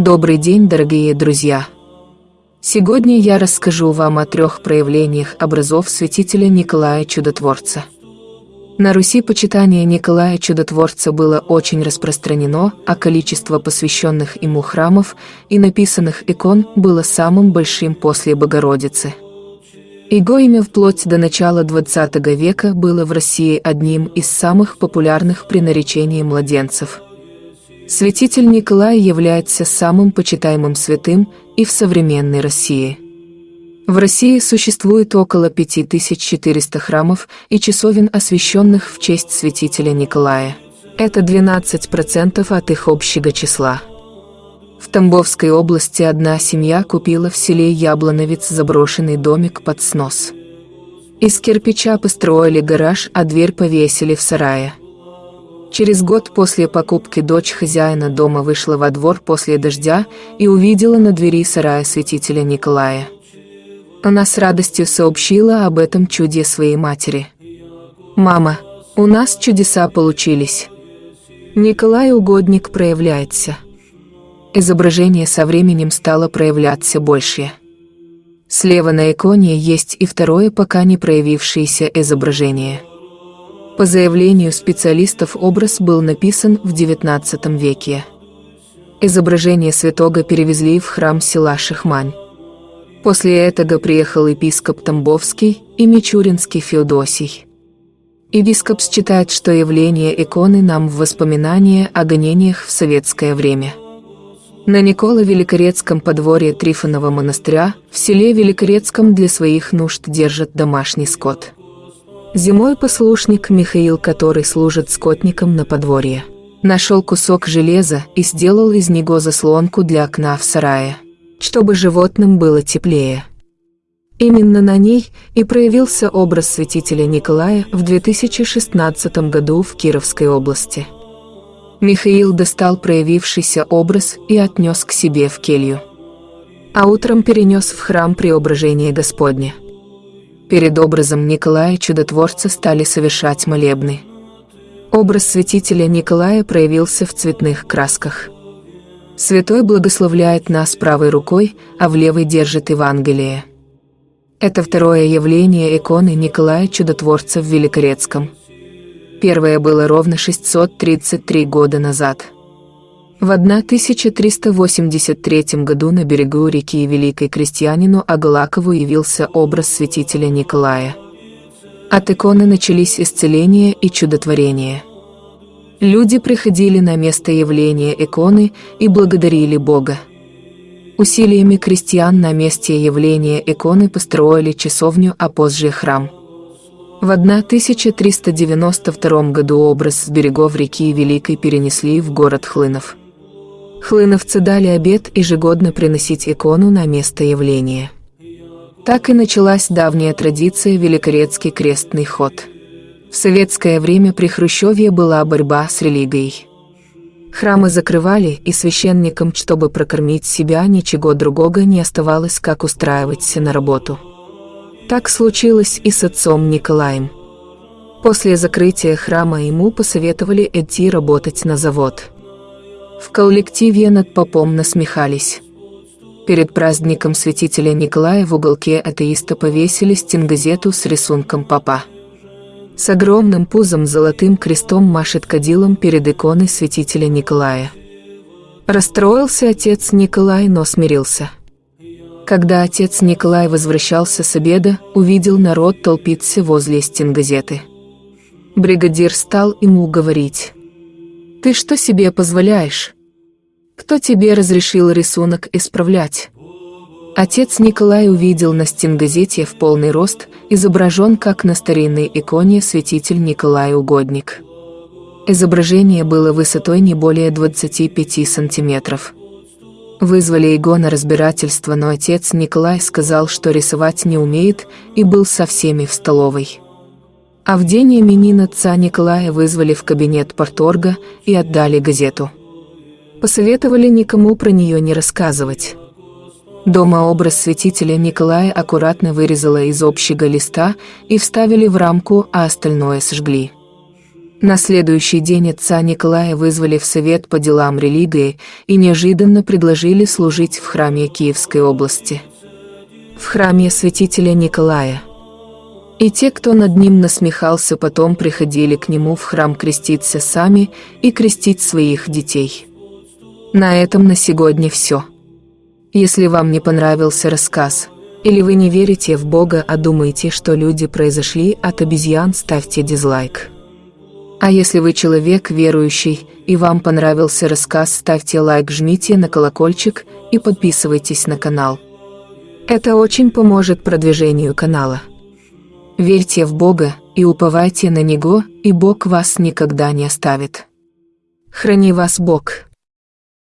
Добрый день, дорогие друзья! Сегодня я расскажу вам о трех проявлениях образов святителя Николая Чудотворца. На Руси почитание Николая Чудотворца было очень распространено, а количество посвященных ему храмов и написанных икон было самым большим после Богородицы. Его имя вплоть до начала XX века было в России одним из самых популярных при наречении младенцев – Святитель Николай является самым почитаемым святым и в современной России. В России существует около 5400 храмов и часовен, освященных в честь святителя Николая. Это 12% от их общего числа. В Тамбовской области одна семья купила в селе Яблоновец заброшенный домик под снос. Из кирпича построили гараж, а дверь повесили в сарае. Через год после покупки дочь хозяина дома вышла во двор после дождя и увидела на двери сарая святителя Николая. Она с радостью сообщила об этом чуде своей матери. «Мама, у нас чудеса получились. Николай Угодник проявляется». Изображение со временем стало проявляться больше. Слева на иконе есть и второе пока не проявившееся изображение – по заявлению специалистов образ был написан в XIX веке. Изображение святого перевезли в храм села Шихмань. После этого приехал епископ Тамбовский и Мичуринский Феодосий. Епископ считает, что явление иконы нам в воспоминание о гонениях в советское время. На Никола Великорецком подворье Трифонова монастыря в селе Великорецком для своих нужд держат домашний скот. Зимой послушник Михаил, который служит скотником на подворье, нашел кусок железа и сделал из него заслонку для окна в сарае, чтобы животным было теплее. Именно на ней и проявился образ святителя Николая в 2016 году в Кировской области. Михаил достал проявившийся образ и отнес к себе в келью. А утром перенес в храм Преображения Господня. Перед образом Николая Чудотворца стали совершать молебны. Образ святителя Николая проявился в цветных красках. Святой благословляет нас правой рукой, а в левой держит Евангелие. Это второе явление иконы Николая Чудотворца в Великорецком. Первое было ровно 633 года назад. В 1383 году на берегу реки Великой крестьянину Агалакову явился образ святителя Николая. От иконы начались исцеления и чудотворения. Люди приходили на место явления иконы и благодарили Бога. Усилиями крестьян на месте явления иконы построили часовню, а позже храм. В 1392 году образ с берегов реки Великой перенесли в город Хлынов. Хлыновцы дали обет ежегодно приносить икону на место явления. Так и началась давняя традиция Великорецкий крестный ход. В советское время при Хрущеве была борьба с религией. Храмы закрывали, и священникам, чтобы прокормить себя, ничего другого не оставалось, как устраиваться на работу. Так случилось и с отцом Николаем. После закрытия храма ему посоветовали идти работать на завод. В коллективе над попом насмехались. Перед праздником святителя Николая в уголке атеиста повесили стенгазету с рисунком папа. С огромным пузом золотым крестом машет кадилом перед иконой святителя Николая. Расстроился отец Николай, но смирился. Когда отец Николай возвращался с обеда, увидел народ толпиться возле стенгазеты. Бригадир стал ему говорить. Ты что себе позволяешь? Кто тебе разрешил рисунок исправлять? Отец Николай увидел на стенгазете в полный рост, изображен как на старинной иконе святитель Николай Угодник. Изображение было высотой не более 25 сантиметров. Вызвали его на разбирательство, но отец Николай сказал, что рисовать не умеет, и был со всеми в столовой. А в день именин отца Николая вызвали в кабинет порторга и отдали газету. Посоветовали никому про нее не рассказывать. Дома образ святителя Николая аккуратно вырезала из общего листа и вставили в рамку, а остальное сожгли. На следующий день отца Николая вызвали в Совет по делам религии и неожиданно предложили служить в храме Киевской области. В храме святителя Николая. И те, кто над ним насмехался, потом приходили к нему в храм креститься сами и крестить своих детей. На этом на сегодня все. Если вам не понравился рассказ, или вы не верите в Бога, а думаете, что люди произошли от обезьян, ставьте дизлайк. А если вы человек верующий и вам понравился рассказ, ставьте лайк, жмите на колокольчик и подписывайтесь на канал. Это очень поможет продвижению канала. Верьте в Бога и уповайте на Него, и Бог вас никогда не оставит. Храни вас Бог.